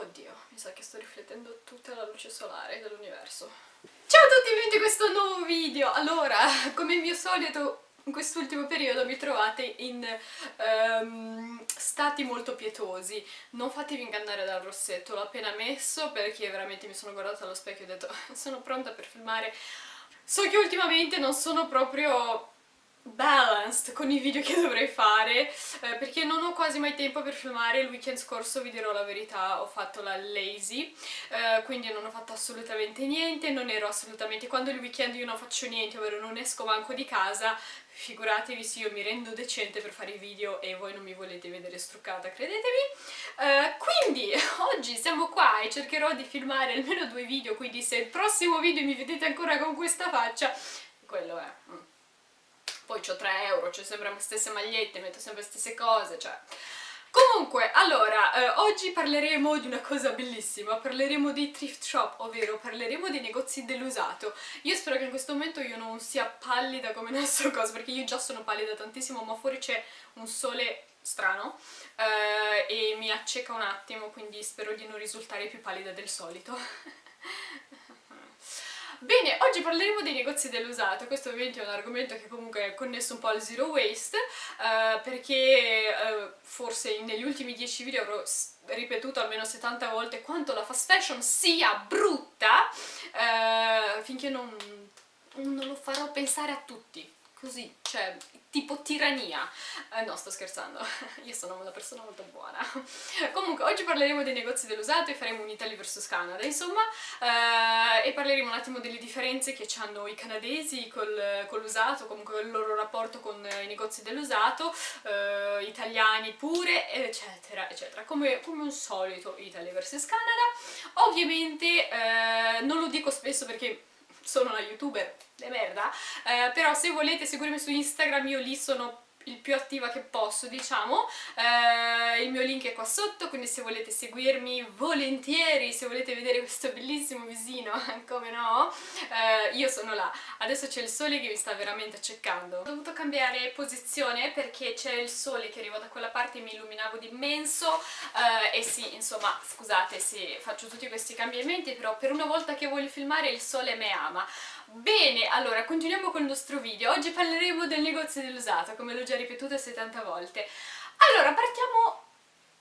Oddio, mi sa che sto riflettendo tutta la luce solare dell'universo. Ciao a tutti benvenuti in questo nuovo video! Allora, come mio solito in quest'ultimo periodo mi trovate in um, stati molto pietosi. Non fatevi ingannare dal rossetto, l'ho appena messo perché veramente mi sono guardata allo specchio e ho detto sono pronta per filmare. So che ultimamente non sono proprio balanced con i video che dovrei fare eh, perché non ho quasi mai tempo per filmare. Il weekend scorso vi dirò la verità ho fatto la lazy eh, quindi non ho fatto assolutamente niente non ero assolutamente quando il weekend io non faccio niente ovvero non esco manco di casa figuratevi se io mi rendo decente per fare i video e voi non mi volete vedere struccata credetemi. Eh, quindi oggi siamo qua e cercherò di filmare almeno due video quindi se il prossimo video mi vedete ancora con questa faccia quello è poi ho 3 euro, c'è sempre le stesse magliette, metto sempre le stesse cose, cioè... Comunque, allora, eh, oggi parleremo di una cosa bellissima, parleremo di thrift shop, ovvero parleremo dei negozi dell'usato. Io spero che in questo momento io non sia pallida come nel so cosa, perché io già sono pallida tantissimo, ma fuori c'è un sole strano eh, e mi acceca un attimo, quindi spero di non risultare più pallida del solito. Bene, oggi parleremo dei negozi dell'usato, questo ovviamente è un argomento che comunque è connesso un po' al zero waste, eh, perché eh, forse negli ultimi 10 video avrò ripetuto almeno 70 volte quanto la fast fashion sia brutta, eh, finché non, non lo farò pensare a tutti così, cioè, tipo tirannia. Eh, no, sto scherzando, io sono una persona molto buona. Comunque, oggi parleremo dei negozi dell'usato e faremo un Italy vs Canada, insomma, eh, e parleremo un attimo delle differenze che hanno i canadesi col, con l'usato, comunque il loro rapporto con i negozi dell'usato, eh, italiani pure, eccetera, eccetera. Come, come un solito Italy vs Canada. Ovviamente eh, non lo dico spesso perché sono una youtuber de merda, eh, però se volete seguirmi su Instagram io lì sono il più attiva che posso diciamo. Eh, il mio link è qua sotto quindi se volete seguirmi volentieri se volete vedere questo bellissimo visino come no eh, io sono là. Adesso c'è il sole che mi sta veramente accecando. Ho dovuto cambiare posizione perché c'è il sole che arriva da quella parte e mi illuminavo d'immenso eh, e sì insomma scusate se faccio tutti questi cambiamenti però per una volta che voglio filmare il sole me ama. Bene, allora, continuiamo con il nostro video. Oggi parleremo del negozio dell'usato, come l'ho già ripetuto 70 volte. Allora, partiamo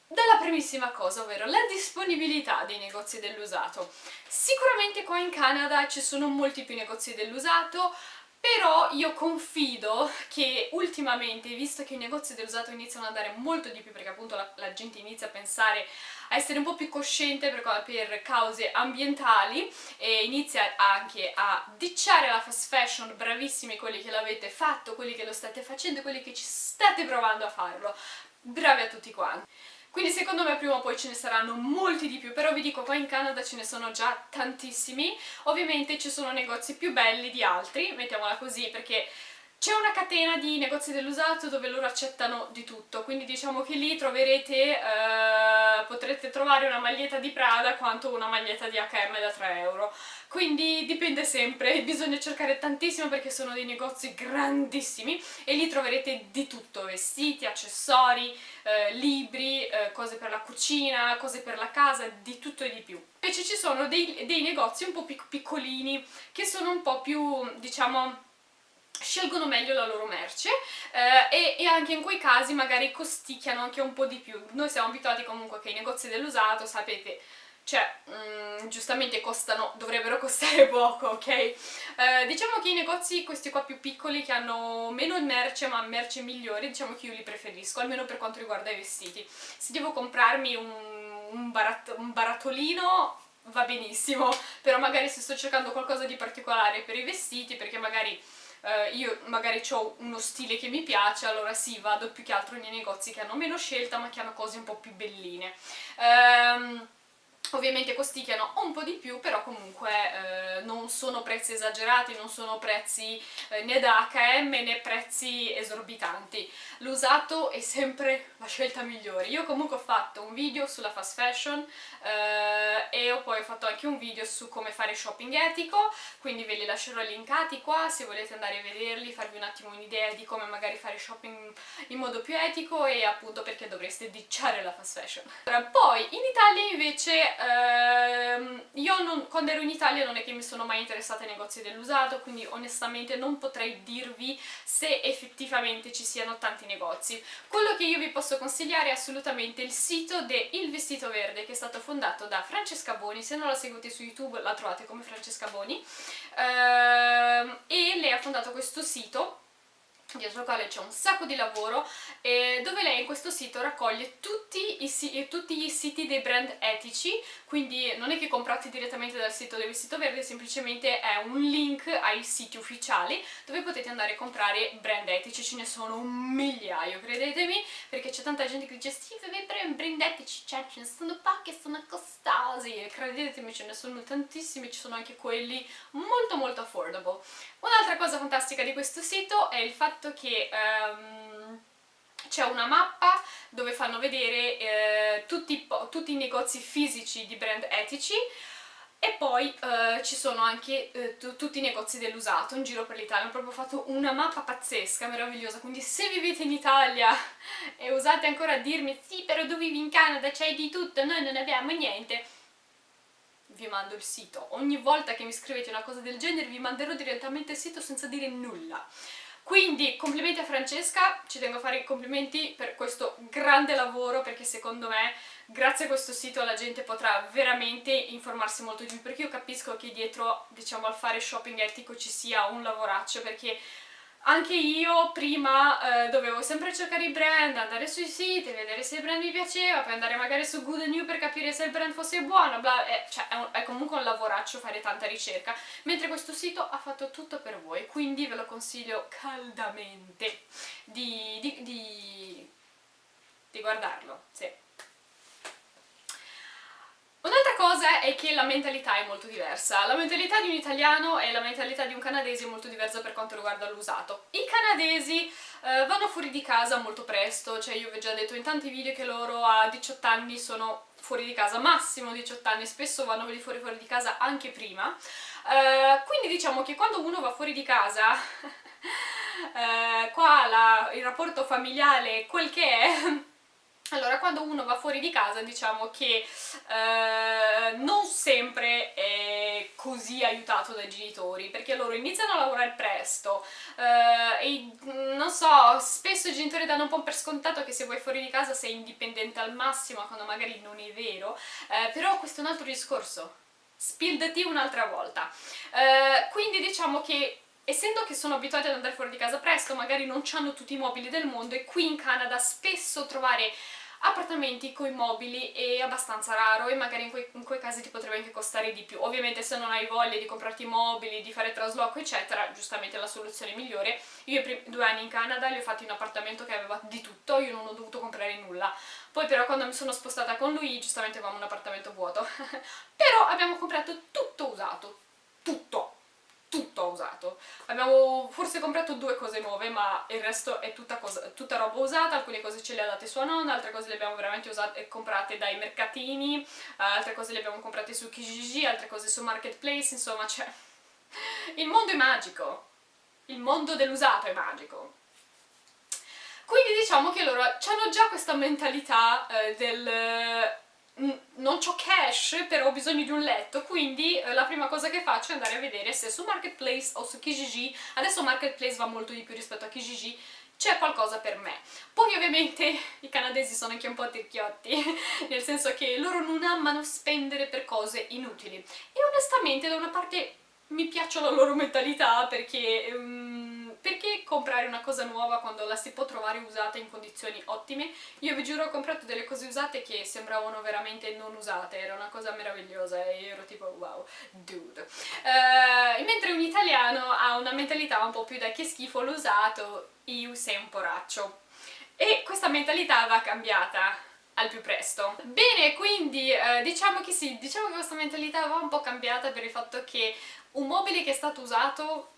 dalla primissima cosa, ovvero la disponibilità dei negozi dell'usato. Sicuramente qua in Canada ci sono molti più negozi dell'usato, però io confido che ultimamente, visto che i negozi dell'usato iniziano ad andare molto di più, perché appunto la, la gente inizia a pensare a essere un po' più cosciente per, per cause ambientali e inizia anche a dicciare la fast fashion, bravissimi quelli che l'avete fatto, quelli che lo state facendo, quelli che ci state provando a farlo, bravi a tutti quanti. Quindi secondo me prima o poi ce ne saranno molti di più, però vi dico qua in Canada ce ne sono già tantissimi, ovviamente ci sono negozi più belli di altri, mettiamola così, perché c'è una catena di negozi dell'usato dove loro accettano di tutto, quindi diciamo che lì troverete, eh, potrete trovare una maglietta di Prada quanto una maglietta di H&M da 3 euro. Quindi dipende sempre, bisogna cercare tantissimo perché sono dei negozi grandissimi e lì troverete di tutto, vestiti, accessori, eh, libri, eh, cose per la cucina, cose per la casa, di tutto e di più. Invece ci sono dei, dei negozi un po' piccolini che sono un po' più, diciamo scelgono meglio la loro merce eh, e, e, anche in quei casi magari costicchiano anche un po' di più. Noi siamo abituati comunque che i negozi dell'usato, sapete, cioè, mh, mm, giustamente costano, dovrebbero costare poco, ok? Eh, diciamo che i negozi, questi qua più piccoli, che hanno meno merce ma merce migliori, diciamo che io li preferisco, almeno per quanto riguarda i vestiti. Se devo comprarmi un, un, barat un barattolino va benissimo, però magari se sto cercando qualcosa di particolare per i vestiti, perché magari eh, io magari ho uno stile che mi piace, allora sì, vado più che altro nei negozi che hanno meno scelta ma che hanno cose un po' più belline. Ehm, ovviamente costicchiano un po' di più, però comunque eh, non sono prezzi esagerati, non sono prezzi eh, né da H&M né prezzi esorbitanti. L'usato è sempre la scelta migliore. Io comunque ho fatto un video sulla fast fashion eh, e ho poi fatto anche un video su come fare shopping etico, quindi ve li lascerò linkati qua se volete andare a vederli, farvi un attimo un'idea di come magari fare shopping in modo più etico e appunto perché dovreste dicciare la fast fashion. Poi in Italia invece ehm, io non, quando ero in Italia non è che mi sono mai interessata ai negozi dell'usato, quindi onestamente non potrei dirvi se effettivamente ci siano tanti negozi. Quello che io vi posso consigliare è assolutamente il sito de Il Vestito Verde, che è stato fondato da Francesca Boni, se non la seguite su YouTube la trovate come Francesca Boni, ehm, e lei ha fondato questo sito dietro al quale c'è un sacco di lavoro eh, dove lei in questo sito raccoglie tutti, i, tutti gli siti dei brand etici. Quindi non è che comprate direttamente dal sito del Vestito Verde semplicemente è un link ai siti ufficiali dove potete andare a comprare brand etici. Ce ne sono un migliaio credetemi perché c'è tanta gente che dice sì brand etici cioè ce ne sono pochi sono costosi. E credetemi ce ne sono tantissimi ci sono anche quelli molto molto affordable un'altra cosa fantastica di questo sito è il fatto che um, c'è una mappa dove fanno vedere eh, tutti, tutti, i negozi fisici di brand etici e poi eh, ci sono anche eh, tutti i negozi dell'usato in giro per l'Italia, hanno proprio fatto una mappa pazzesca, meravigliosa, quindi se vivete in Italia e usate ancora a dirmi sì però tu vivi in Canada, c'hai di tutto, noi non abbiamo niente, vi mando il sito. Ogni volta che mi scrivete una cosa del genere vi manderò direttamente il sito senza dire nulla. Quindi complimenti a Francesca, ci tengo a fare i complimenti per questo grande lavoro perché secondo me grazie a questo sito la gente potrà veramente informarsi molto di più perché io capisco che dietro diciamo al fare shopping etico ci sia un lavoraccio perché anche io prima eh, dovevo sempre cercare i brand, andare sui siti, vedere se il brand mi piaceva, poi andare magari su Good New per capire se il brand fosse buono, bla, è, cioè è, un, è, comunque un lavoraccio fare tanta ricerca, mentre questo sito ha fatto tutto per voi, quindi ve lo consiglio caldamente di, di, di, di guardarlo, sì. Un'altra cosa è che la mentalità è molto diversa. La mentalità di un italiano e la mentalità di un canadese è molto diversa per quanto riguarda l'usato. I canadesi eh, vanno fuori di casa molto presto, cioè io vi ho già detto in tanti video che loro a 18 anni sono fuori di casa, massimo 18 anni, spesso vanno fuori, fuori di casa anche prima. Eh, quindi diciamo che quando uno va fuori di casa... eh, qua la, il rapporto familiare quel che è allora, quando uno va fuori di casa diciamo che eh, non sempre è così aiutato dai genitori, perché loro iniziano a lavorare presto eh, e non so, spesso i genitori danno un po' per scontato che se vuoi fuori di casa sei indipendente al massimo, quando magari non è vero, eh, però questo è un altro discorso. Tea un'altra volta. Eh, quindi diciamo che essendo che sono abituati ad andare fuori di casa presto, magari non hanno tutti i mobili del mondo e qui in Canada spesso trovare appartamenti con i mobili è abbastanza raro e magari in quei, in quei, casi ti potrebbe anche costare di più. Ovviamente se non hai voglia di comprarti i mobili, di fare trasloco eccetera, giustamente è la soluzione migliore. Io i due anni in Canada li ho fatti in un appartamento che aveva di tutto, io non ho dovuto comprare nulla. Poi però quando mi sono spostata con lui, giustamente avevamo un appartamento vuoto. però abbiamo comprato tutto usato, tutto tutto usato. Abbiamo forse comprato due cose nuove, ma il resto è tutta, cosa, tutta roba usata, alcune cose ce le ha date sua nonna, altre cose le abbiamo veramente usate, comprate dai mercatini, altre cose le abbiamo comprate su Kijiji, altre cose su Marketplace, insomma c'è... Il mondo è magico, il mondo dell'usato è magico. Quindi diciamo che loro hanno già questa mentalità eh, del non ho cash, però ho bisogno di un letto, quindi eh, la prima cosa che faccio è andare a vedere se su Marketplace o su Kijiji, adesso Marketplace va molto di più rispetto a Kijiji, c'è qualcosa per me. Poi ovviamente i canadesi sono anche un po' tirchiotti, nel senso che loro non amano spendere per cose inutili. E onestamente da una parte mi piace la loro mentalità perché... Um, perché comprare una cosa nuova quando la si può trovare usata in condizioni ottime? Io vi giuro ho comprato delle cose usate che sembravano veramente non usate, era una cosa meravigliosa e io ero tipo wow, dude. Uh, mentre un italiano ha una mentalità un po' più da che schifo l'usato, io sei un poraccio. E questa mentalità va cambiata al più presto. Bene, quindi eh, diciamo che sì, diciamo che questa mentalità va un po' cambiata per il fatto che un mobile che è stato usato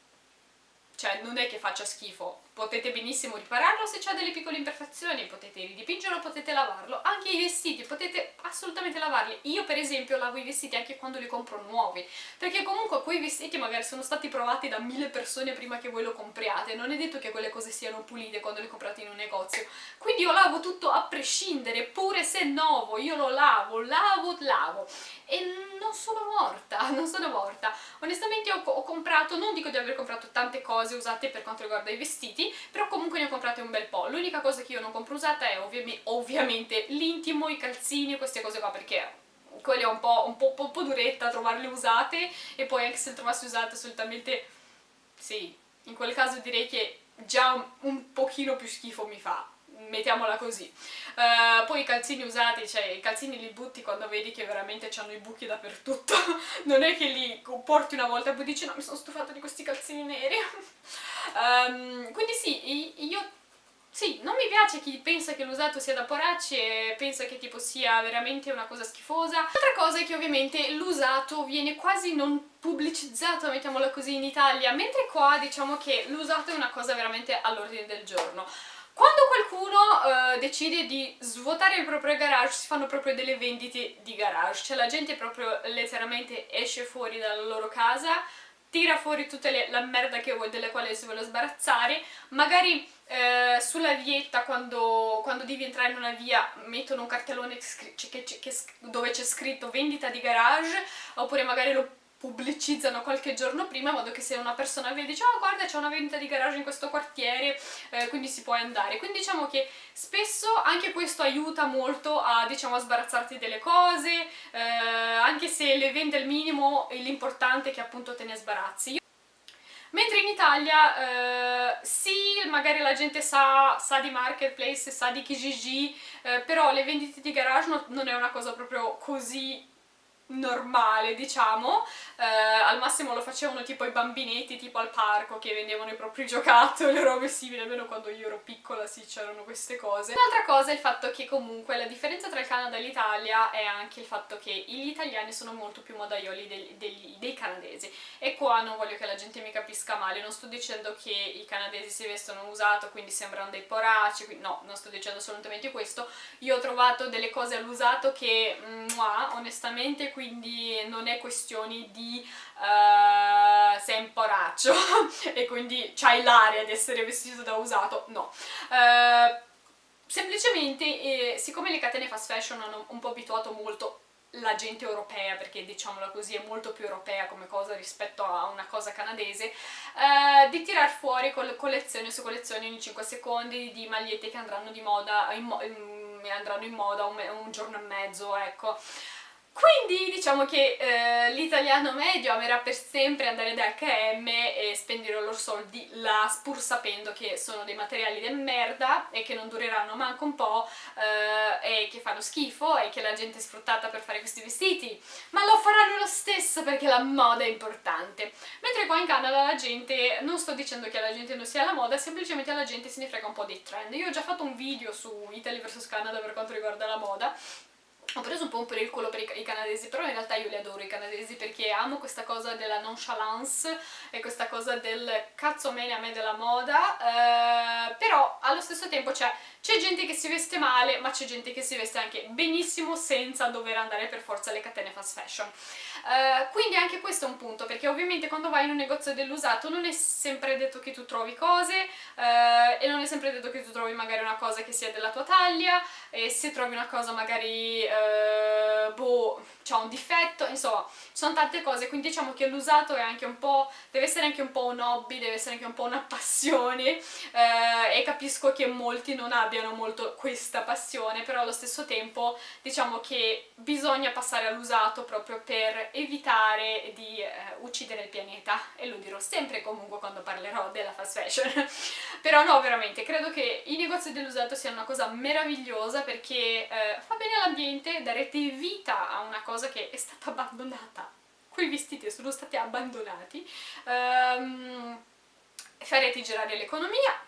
cioè non è che faccia schifo, potete benissimo ripararlo se c'ha delle piccole imperfezioni, potete ridipingerlo, potete lavarlo, anche i vestiti potete assolutamente lavarli, io per esempio lavo i vestiti anche quando li compro nuovi, perché comunque quei vestiti magari sono stati provati da mille persone prima che voi lo compriate, non è detto che quelle cose siano pulite quando le comprate in un negozio, quindi io lavo tutto a prescindere, pure se è nuovo, io lo lavo, lavo, lavo, e non sono morta, non sono morta, onestamente ho, ho comprato, non dico di aver comprato tante cose usate per quanto riguarda i vestiti, però comunque ne ho comprate un bel po'. L'unica cosa che io non compro usata è ovvi ovviamente l'intimo, i calzini, queste cose qua, perché quelle è un po', un, po', un po', duretta trovarle usate e poi anche se le trovassi usate assolutamente sì, in quel caso direi che già un, un pochino più schifo mi fa mettiamola così. Uh, poi i calzini usati, cioè i calzini li butti quando vedi che veramente hanno i buchi dappertutto, non è che li porti una volta e poi dici no mi sono stufata di questi calzini neri. um, quindi sì, io sì, non mi piace chi pensa che l'usato sia da poracci e pensa che tipo sia veramente una cosa schifosa. L'altra cosa è che ovviamente l'usato viene quasi non pubblicizzato, mettiamola così, in Italia, mentre qua diciamo che l'usato è una cosa veramente all'ordine del giorno. Quando qualcuno uh, decide di svuotare il proprio garage si fanno proprio delle vendite di garage, cioè la gente proprio letteralmente esce fuori dalla loro casa, tira fuori tutta la merda che vuoi, delle quali si vuole sbarazzare, magari eh, sulla vietta quando, quando, devi entrare in una via mettono un cartellone che, che, che, dove c'è scritto vendita di garage, oppure magari lo pubblicizzano qualche giorno prima in modo che se una persona vede dice oh guarda c'è una vendita di garage in questo quartiere eh, quindi si può andare. Quindi diciamo che spesso anche questo aiuta molto a diciamo a sbarazzarti delle cose eh, anche se le vende al minimo l'importante è che appunto te ne sbarazzi Mentre in Italia eh, sì, magari la gente sa, sa, di marketplace, sa di Kijiji, eh, però le vendite di garage no, non è una cosa proprio così normale diciamo. Eh, al massimo lo facevano tipo i bambinetti tipo al parco che vendevano i propri giocattoli o robe simili almeno quando io ero piccola sì c'erano queste cose. Un'altra cosa è il fatto che comunque la differenza tra il Canada e l'Italia è anche il fatto che gli italiani sono molto più modaioli dei, dei, dei canadesi. E qua non voglio che la gente mi capisca male non sto dicendo che i canadesi si vestono usato quindi sembrano dei poraci no, non sto dicendo assolutamente questo. Io ho trovato delle cose all'usato che, mua, onestamente, quindi non è questione di uh, sei un poraccio e quindi c'hai l'aria di essere vestito da usato, no. Uh, semplicemente, eh, siccome le catene fast fashion hanno un po' abituato molto la gente europea, perché diciamola così è molto più europea come cosa rispetto a una cosa canadese, eh, di tirar fuori collezioni su collezioni ogni 5 secondi di magliette che andranno di moda in, in, andranno in moda un, un giorno e mezzo, ecco. Quindi diciamo che eh, l'italiano medio amerà per sempre andare da H&M e spendere i loro soldi là pur sapendo che sono dei materiali di merda e che non dureranno manco un po' eh, e che fanno schifo e che la gente è sfruttata per fare questi vestiti. Ma lo faranno lo stesso perché la moda è importante. Mentre qua in Canada la gente, non sto dicendo che la gente non sia alla moda semplicemente la gente se ne frega un po' dei trend. Io ho già fatto un video su Italy vs Canada per quanto riguarda la moda ho preso un po' per il culo per i, canadesi, però in realtà io li adoro i canadesi perché amo questa cosa della nonchalance e questa cosa del cazzo mene a me della moda, eh, però allo stesso tempo c'è gente che si veste male, ma c'è gente che si veste anche benissimo senza dover andare per forza alle catene fast fashion. Eh, quindi anche questo è un punto, perché ovviamente quando vai in un negozio dell'usato non è sempre detto che tu trovi cose eh, e non è sempre detto che tu trovi magari una cosa che sia della tua taglia e se trovi una cosa magari eh, boh, c'ha un difetto, insomma, sono tante cose, quindi diciamo che l'usato è anche un po', deve essere anche un po' un hobby, deve essere anche un po' una passione eh, e capisco che molti non abbiano molto questa passione, però allo stesso tempo diciamo che bisogna passare all'usato proprio per evitare di eh, uccidere il pianeta e lo dirò sempre comunque quando parlerò della fast fashion però no veramente credo che i negozi dell'usato siano una cosa meravigliosa perché eh, fa bene all'ambiente darete vita a una cosa che è stata abbandonata. Quei vestiti sono stati abbandonati. Um, farete girare l'economia.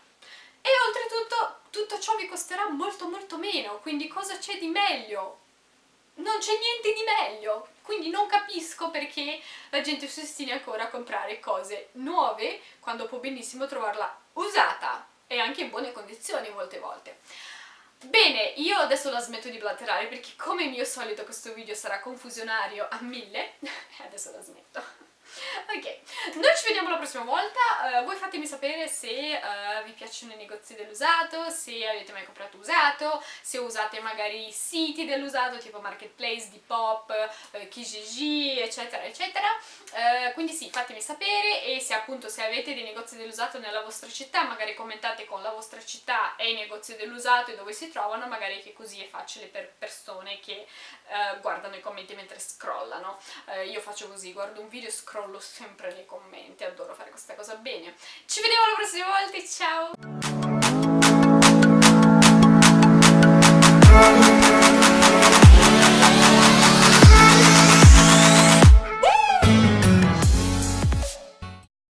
E oltretutto tutto ciò vi costerà molto molto meno, quindi cosa c'è di meglio? Non c'è niente di meglio, quindi non capisco perché la gente si ostini ancora a comprare cose nuove quando può benissimo trovarla usata e anche in buone condizioni molte volte. Bene, io adesso la smetto di blatterare perché come mio solito questo video sarà confusionario a mille, adesso la smetto. Ok, noi ci vediamo la prossima volta, uh, voi fatemi sapere se uh, vi piacciono i negozi dell'usato, se avete mai comprato usato, se usate magari siti dell'usato tipo Marketplace, Depop, uh, Kijiji, eccetera eccetera, uh, quindi sì, fatemi sapere e se appunto se avete dei negozi dell'usato nella vostra città, magari commentate con la vostra città e i negozi dell'usato e dove si trovano, magari che così è facile per persone che guardano i commenti mentre scrollano. io faccio così, guardo un video e scrollo sempre nei commenti, adoro fare questa cosa bene. Ci vediamo la prossima volta, ciao!